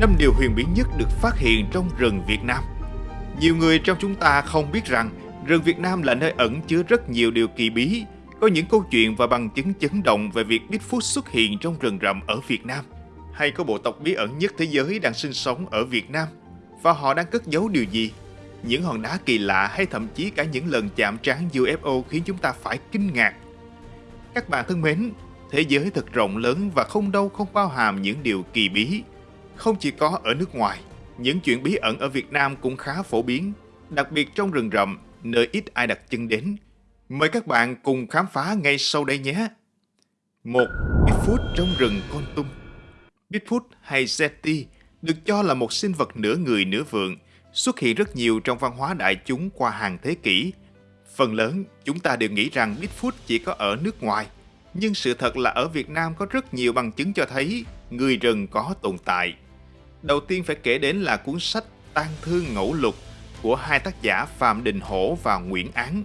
năm điều huyền bí nhất được phát hiện trong rừng Việt Nam. Nhiều người trong chúng ta không biết rằng rừng Việt Nam là nơi ẩn chứa rất nhiều điều kỳ bí, có những câu chuyện và bằng chứng chấn động về việc Bigfoot xuất hiện trong rừng rậm ở Việt Nam. Hay có bộ tộc bí ẩn nhất thế giới đang sinh sống ở Việt Nam và họ đang cất giấu điều gì? Những hòn đá kỳ lạ hay thậm chí cả những lần chạm trán UFO khiến chúng ta phải kinh ngạc. Các bạn thân mến, thế giới thật rộng lớn và không đâu không bao hàm những điều kỳ bí. Không chỉ có ở nước ngoài, những chuyện bí ẩn ở Việt Nam cũng khá phổ biến, đặc biệt trong rừng rậm, nơi ít ai đặt chân đến. Mời các bạn cùng khám phá ngay sau đây nhé. Một Bigfoot trong rừng Con Tum Bigfoot hay Zeti được cho là một sinh vật nửa người nửa vượn, xuất hiện rất nhiều trong văn hóa đại chúng qua hàng thế kỷ. Phần lớn, chúng ta đều nghĩ rằng Bigfoot chỉ có ở nước ngoài, nhưng sự thật là ở Việt Nam có rất nhiều bằng chứng cho thấy người rừng có tồn tại. Đầu tiên phải kể đến là cuốn sách Tang Thương Ngẫu Lục của hai tác giả Phạm Đình Hổ và Nguyễn Án.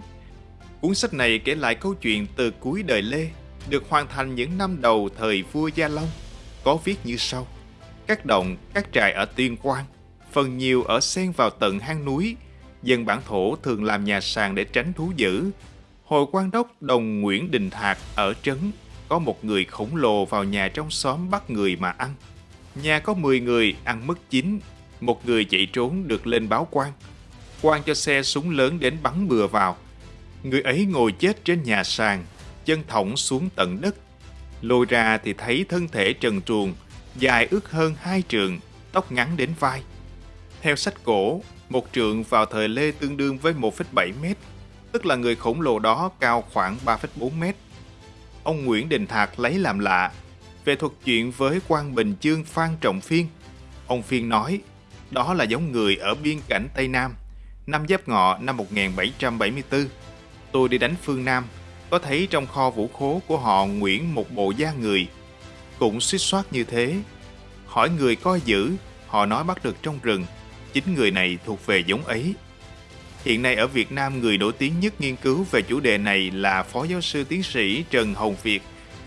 Cuốn sách này kể lại câu chuyện từ cuối đời Lê, được hoàn thành những năm đầu thời vua Gia Long, có viết như sau. Các động, các trại ở Tuyên Quang, phần nhiều ở xen vào tận hang núi, dân bản thổ thường làm nhà sàn để tránh thú dữ. Hồi quan đốc đồng Nguyễn Đình Thạc ở trấn, có một người khổng lồ vào nhà trong xóm bắt người mà ăn. Nhà có 10 người ăn mất chín, một người chạy trốn được lên báo quan. Quan cho xe súng lớn đến bắn bừa vào. Người ấy ngồi chết trên nhà sàn, chân thõng xuống tận đất. Lôi ra thì thấy thân thể trần truồng, dài ước hơn hai trượng, tóc ngắn đến vai. Theo sách cổ, một trượng vào thời Lê tương đương với 1,7 mét, tức là người khổng lồ đó cao khoảng 3,4 mét. Ông Nguyễn Đình Thạc lấy làm lạ về thuật chuyện với quan Bình Chương Phan Trọng Phiên. Ông Phiên nói, đó là giống người ở biên cảnh Tây Nam, năm Giáp Ngọ năm 1774. Tôi đi đánh phương Nam, có thấy trong kho vũ khố của họ Nguyễn một bộ da người. Cũng suýt soát như thế. Hỏi người coi giữ, họ nói bắt được trong rừng. Chính người này thuộc về giống ấy. Hiện nay ở Việt Nam, người nổi tiếng nhất nghiên cứu về chủ đề này là Phó Giáo sư Tiến sĩ Trần Hồng Việt,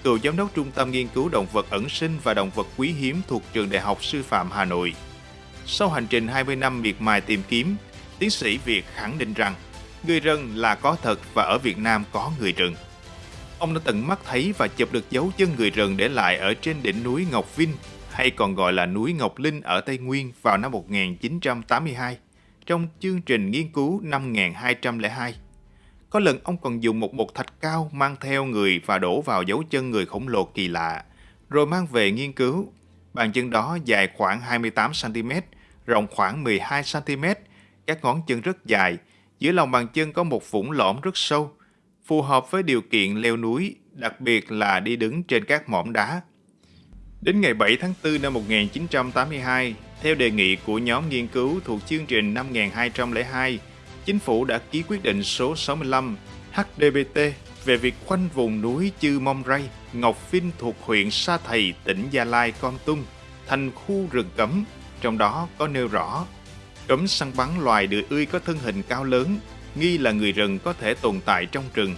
cựu giám đốc Trung tâm Nghiên cứu Động vật ẩn sinh và Động vật quý hiếm thuộc Trường Đại học Sư phạm Hà Nội. Sau hành trình 20 năm miệt mài tìm kiếm, tiến sĩ Việt khẳng định rằng người rừng là có thật và ở Việt Nam có người rừng. Ông đã tận mắt thấy và chụp được dấu chân người rừng để lại ở trên đỉnh núi Ngọc Vinh hay còn gọi là núi Ngọc Linh ở Tây Nguyên vào năm 1982 trong chương trình nghiên cứu năm 1202. Có lần ông còn dùng một bột thạch cao mang theo người và đổ vào dấu chân người khổng lồ kỳ lạ, rồi mang về nghiên cứu. Bàn chân đó dài khoảng 28cm, rộng khoảng 12cm, các ngón chân rất dài, dưới lòng bàn chân có một vũng lõm rất sâu, phù hợp với điều kiện leo núi, đặc biệt là đi đứng trên các mỏm đá. Đến ngày 7 tháng 4 năm 1982, theo đề nghị của nhóm nghiên cứu thuộc chương trình 5202, Chính phủ đã ký quyết định số 65 HDBT về việc khoanh vùng núi Chư Mông Ray, Ngọc Vinh thuộc huyện Sa Thầy, tỉnh Gia Lai, Con Tum thành khu rừng cấm, trong đó có nêu rõ cấm săn bắn loài đười ươi có thân hình cao lớn, nghi là người rừng có thể tồn tại trong rừng.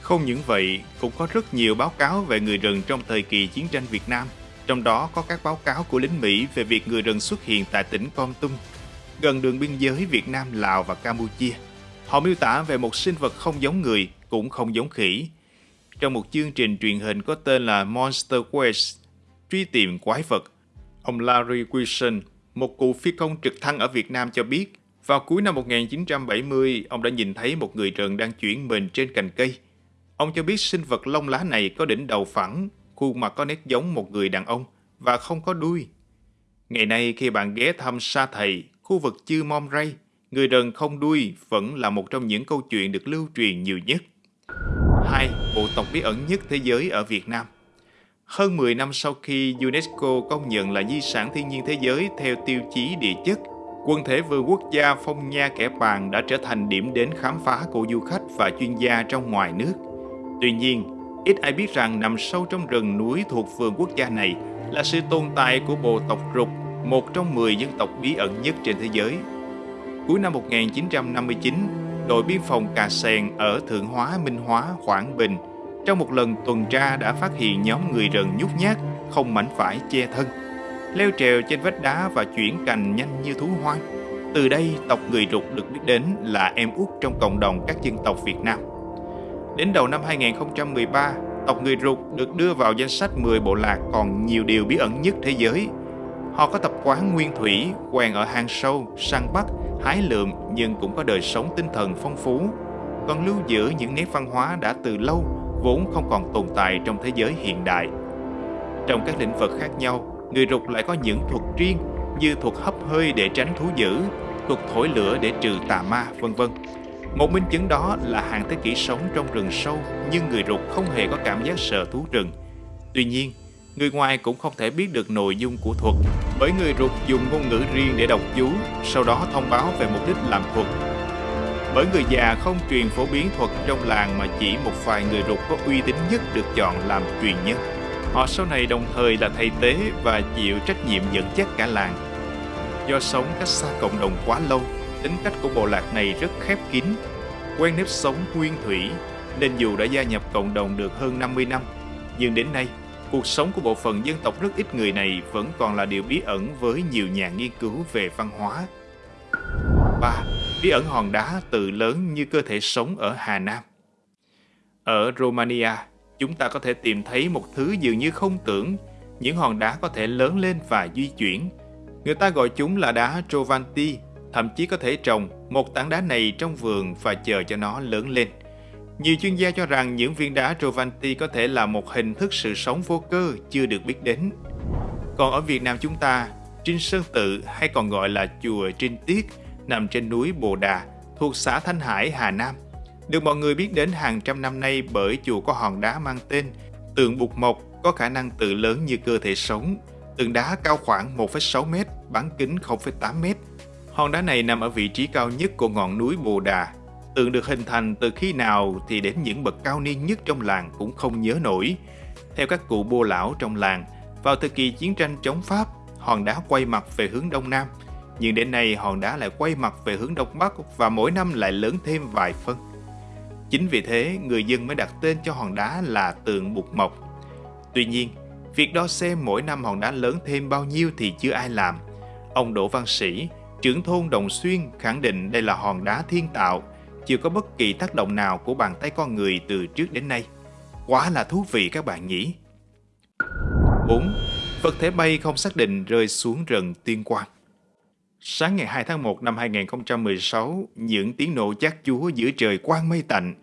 Không những vậy, cũng có rất nhiều báo cáo về người rừng trong thời kỳ chiến tranh Việt Nam, trong đó có các báo cáo của lính Mỹ về việc người rừng xuất hiện tại tỉnh Con Tum, gần đường biên giới Việt Nam, Lào và Campuchia. Họ miêu tả về một sinh vật không giống người, cũng không giống khỉ. Trong một chương trình truyền hình có tên là Monster Quest, truy tìm quái vật, ông Larry Wilson, một cụ phi công trực thăng ở Việt Nam cho biết, vào cuối năm 1970, ông đã nhìn thấy một người rừng đang chuyển mình trên cành cây. Ông cho biết sinh vật lông lá này có đỉnh đầu phẳng, khuôn mặt có nét giống một người đàn ông và không có đuôi. Ngày nay khi bạn ghé thăm Sa Thầy, khu vực Chư Mom Ray, người rừng không đuôi vẫn là một trong những câu chuyện được lưu truyền nhiều nhất. 2. Bộ tộc bí ẩn nhất thế giới ở Việt Nam Hơn 10 năm sau khi UNESCO công nhận là di sản thiên nhiên thế giới theo tiêu chí địa chất, quần thể vườn quốc gia Phong Nha Kẻ Bàng đã trở thành điểm đến khám phá của du khách và chuyên gia trong ngoài nước. Tuy nhiên, ít ai biết rằng nằm sâu trong rừng núi thuộc vườn quốc gia này là sự tồn tại của bộ tộc rục, một trong 10 dân tộc bí ẩn nhất trên thế giới. Cuối năm 1959, đội biên phòng Cà Sèn ở Thượng Hóa Minh Hóa, Quảng Bình trong một lần tuần tra đã phát hiện nhóm người rừng nhút nhát, không mảnh vải che thân. leo trèo trên vách đá và chuyển cành nhanh như thú hoang. Từ đây, tộc người Rục được biết đến là em út trong cộng đồng các dân tộc Việt Nam. Đến đầu năm 2013, tộc người Rục được đưa vào danh sách 10 bộ lạc còn nhiều điều bí ẩn nhất thế giới. Họ có tập quán nguyên thủy, quen ở hang sâu, săn bắt, hái lượm nhưng cũng có đời sống tinh thần phong phú, còn lưu giữ những nét văn hóa đã từ lâu vốn không còn tồn tại trong thế giới hiện đại. Trong các lĩnh vực khác nhau, người Rục lại có những thuật riêng như thuật hấp hơi để tránh thú dữ, thuật thổi lửa để trừ tà ma, vân vân. Một minh chứng đó là hàng thế kỷ sống trong rừng sâu nhưng người Rục không hề có cảm giác sợ thú rừng. Tuy nhiên, người ngoài cũng không thể biết được nội dung của thuật bởi người Rục dùng ngôn ngữ riêng để đọc chú, sau đó thông báo về mục đích làm thuật. Bởi người già không truyền phổ biến thuật trong làng mà chỉ một vài người Rục có uy tín nhất được chọn làm truyền nhân. Họ sau này đồng thời là thầy tế và chịu trách nhiệm dẫn dắt cả làng. Do sống cách xa cộng đồng quá lâu, tính cách của bộ lạc này rất khép kín, quen nếp sống nguyên thủy, nên dù đã gia nhập cộng đồng được hơn 50 năm, nhưng đến nay, cuộc sống của bộ phận dân tộc rất ít người này vẫn còn là điều bí ẩn với nhiều nhà nghiên cứu về văn hóa. 3. Bí ẩn hòn đá tự lớn như cơ thể sống ở Hà Nam Ở Romania, chúng ta có thể tìm thấy một thứ dường như không tưởng, những hòn đá có thể lớn lên và di chuyển. Người ta gọi chúng là đá Trovanti, thậm chí có thể trồng một tảng đá này trong vườn và chờ cho nó lớn lên. Nhiều chuyên gia cho rằng những viên đá Trovanti có thể là một hình thức sự sống vô cơ chưa được biết đến. Còn ở Việt Nam chúng ta, Trinh Sơn Tự hay còn gọi là chùa Trinh Tiết nằm trên núi Bồ Đà, thuộc xã Thanh Hải, Hà Nam, được mọi người biết đến hàng trăm năm nay bởi chùa có hòn đá mang tên Tượng Bụt Mộc có khả năng tự lớn như cơ thể sống. Tượng đá cao khoảng 1,6 m, bán kính 0,8 m. Hòn đá này nằm ở vị trí cao nhất của ngọn núi Bồ Đà. Tượng được hình thành từ khi nào thì đến những bậc cao niên nhất trong làng cũng không nhớ nổi. Theo các cụ bô lão trong làng, vào thời kỳ chiến tranh chống Pháp, hòn đá quay mặt về hướng Đông Nam, nhưng đến nay hòn đá lại quay mặt về hướng Đông Bắc và mỗi năm lại lớn thêm vài phân. Chính vì thế, người dân mới đặt tên cho hòn đá là tượng Bụt Mộc. Tuy nhiên, việc đo xem mỗi năm hòn đá lớn thêm bao nhiêu thì chưa ai làm. Ông Đỗ Văn Sĩ, trưởng thôn Đồng Xuyên khẳng định đây là hòn đá thiên tạo, chưa có bất kỳ tác động nào của bàn tay con người từ trước đến nay. Quá là thú vị các bạn nhỉ? 4. Vật thể bay không xác định rơi xuống rừng Tuyên Quang Sáng ngày 2 tháng 1 năm 2016, những tiếng nổ chát chúa giữa trời quang mây tạnh,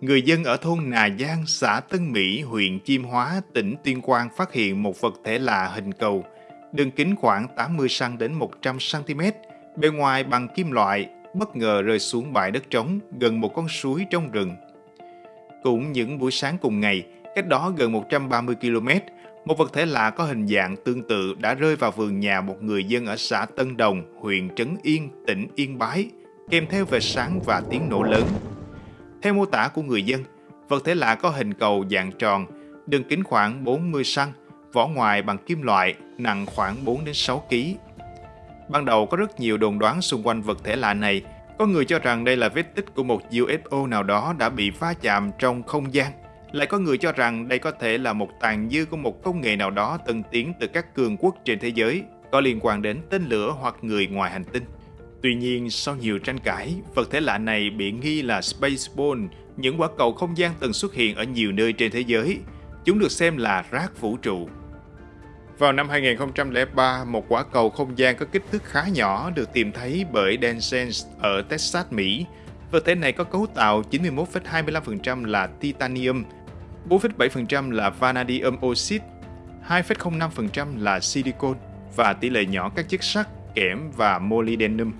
người dân ở thôn Nà Giang, xã Tân Mỹ, huyện Chiêm Hóa, tỉnh Tuyên Quang phát hiện một vật thể lạ hình cầu, đường kính khoảng 80 cm đến 100 cm, bề ngoài bằng kim loại, bất ngờ rơi xuống bãi đất trống gần một con suối trong rừng. Cũng những buổi sáng cùng ngày, cách đó gần 130 km, một vật thể lạ có hình dạng tương tự đã rơi vào vườn nhà một người dân ở xã Tân Đồng, huyện Trấn Yên, tỉnh Yên Bái, kèm theo về sáng và tiếng nổ lớn. Theo mô tả của người dân, vật thể lạ có hình cầu dạng tròn, đường kính khoảng 40 cm, vỏ ngoài bằng kim loại, nặng khoảng 4 đến 6 kg. Ban đầu có rất nhiều đồn đoán xung quanh vật thể lạ này, có người cho rằng đây là vết tích của một UFO nào đó đã bị va chạm trong không gian lại có người cho rằng đây có thể là một tàn dư của một công nghệ nào đó tân tiến từ các cường quốc trên thế giới, có liên quan đến tên lửa hoặc người ngoài hành tinh. Tuy nhiên, sau nhiều tranh cãi, vật thể lạ này bị nghi là Spaceball, những quả cầu không gian từng xuất hiện ở nhiều nơi trên thế giới. Chúng được xem là rác vũ trụ. Vào năm 2003, một quả cầu không gian có kích thước khá nhỏ được tìm thấy bởi Dan Sense ở Texas, Mỹ. Vật thể này có cấu tạo 91,25% là titanium 4,7% là vanadium oxide, 2,05% là silicon và tỷ lệ nhỏ các chất sắt, kẽm và molybdenum.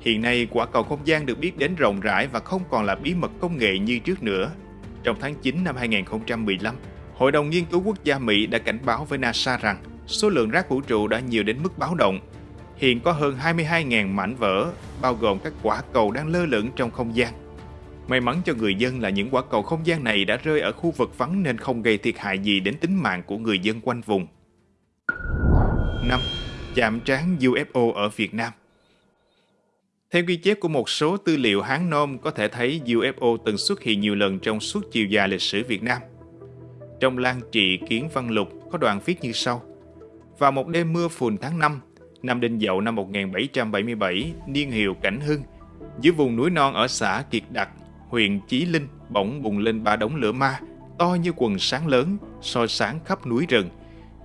Hiện nay, quả cầu không gian được biết đến rộng rãi và không còn là bí mật công nghệ như trước nữa. Trong tháng 9 năm 2015, Hội đồng Nghiên cứu Quốc gia Mỹ đã cảnh báo với NASA rằng số lượng rác vũ trụ đã nhiều đến mức báo động. Hiện có hơn 22.000 mảnh vỡ, bao gồm các quả cầu đang lơ lửng trong không gian. May mắn cho người dân là những quả cầu không gian này đã rơi ở khu vực vắng nên không gây thiệt hại gì đến tính mạng của người dân quanh vùng. 5. Chạm trán UFO ở Việt Nam Theo ghi chép của một số tư liệu Hán Nôm có thể thấy UFO từng xuất hiện nhiều lần trong suốt chiều dài lịch sử Việt Nam. Trong Lan Trị Kiến Văn Lục có đoạn viết như sau. Vào một đêm mưa phùn tháng 5, năm Đinh Dậu năm 1777, niên hiệu Cảnh Hưng, dưới vùng núi non ở xã Kiệt Đặc, huyện Chí Linh bỗng bùng lên ba đống lửa ma, to như quần sáng lớn, soi sáng khắp núi rừng.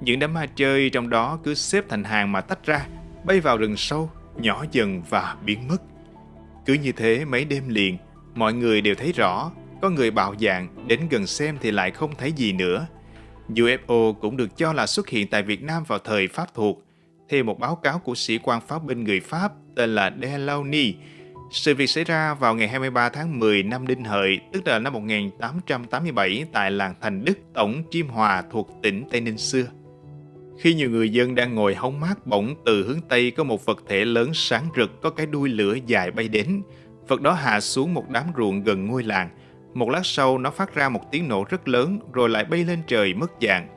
Những đám ma chơi trong đó cứ xếp thành hàng mà tách ra, bay vào rừng sâu, nhỏ dần và biến mất. Cứ như thế mấy đêm liền, mọi người đều thấy rõ, có người bạo dạng, đến gần xem thì lại không thấy gì nữa. UFO cũng được cho là xuất hiện tại Việt Nam vào thời Pháp thuộc. Theo một báo cáo của sĩ quan pháo binh người Pháp tên là Delaunay, sự việc xảy ra vào ngày 23 tháng 10 năm Đinh Hợi, tức là năm 1887 tại làng Thành Đức, tổng Chiêm Hòa thuộc tỉnh Tây Ninh xưa. Khi nhiều người dân đang ngồi hóng mát bỗng từ hướng Tây có một vật thể lớn sáng rực có cái đuôi lửa dài bay đến. Vật đó hạ xuống một đám ruộng gần ngôi làng. Một lát sau nó phát ra một tiếng nổ rất lớn rồi lại bay lên trời mất dạng.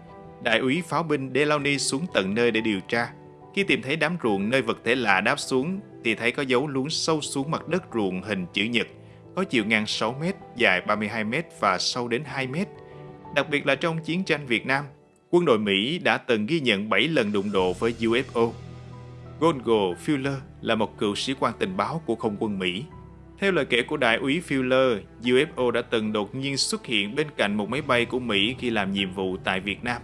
Đại úy pháo binh Delaunay xuống tận nơi để điều tra. Khi tìm thấy đám ruộng nơi vật thể lạ đáp xuống thì thấy có dấu lún sâu xuống mặt đất ruộng hình chữ nhật, có chiều ngang 6 m, dài 32 m và sâu đến 2 m. Đặc biệt là trong chiến tranh Việt Nam, quân đội Mỹ đã từng ghi nhận 7 lần đụng độ với UFO. Gongo Fuller là một cựu sĩ quan tình báo của không quân Mỹ. Theo lời kể của đại úy Fuller, UFO đã từng đột nhiên xuất hiện bên cạnh một máy bay của Mỹ khi làm nhiệm vụ tại Việt Nam.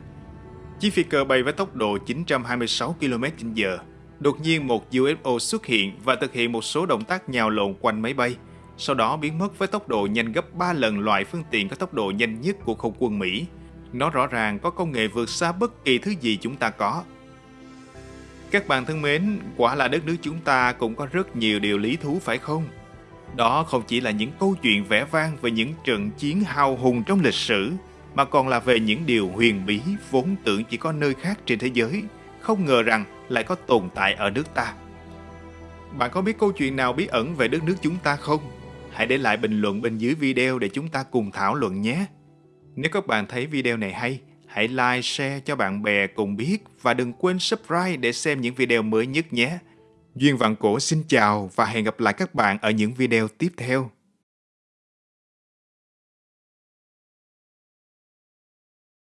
Chiếc phi cơ bay với tốc độ 926 km/h. Đột nhiên một UFO xuất hiện và thực hiện một số động tác nhào lộn quanh máy bay, sau đó biến mất với tốc độ nhanh gấp 3 lần loại phương tiện có tốc độ nhanh nhất của không quân Mỹ. Nó rõ ràng có công nghệ vượt xa bất kỳ thứ gì chúng ta có. Các bạn thân mến, quả là đất nước chúng ta cũng có rất nhiều điều lý thú phải không? Đó không chỉ là những câu chuyện vẻ vang về những trận chiến hào hùng trong lịch sử, mà còn là về những điều huyền bí vốn tưởng chỉ có nơi khác trên thế giới, không ngờ rằng lại có tồn tại ở nước ta. Bạn có biết câu chuyện nào bí ẩn về đất nước chúng ta không? Hãy để lại bình luận bên dưới video để chúng ta cùng thảo luận nhé. Nếu các bạn thấy video này hay, hãy like, share cho bạn bè cùng biết và đừng quên subscribe để xem những video mới nhất nhé. Duyên Vạn Cổ xin chào và hẹn gặp lại các bạn ở những video tiếp theo.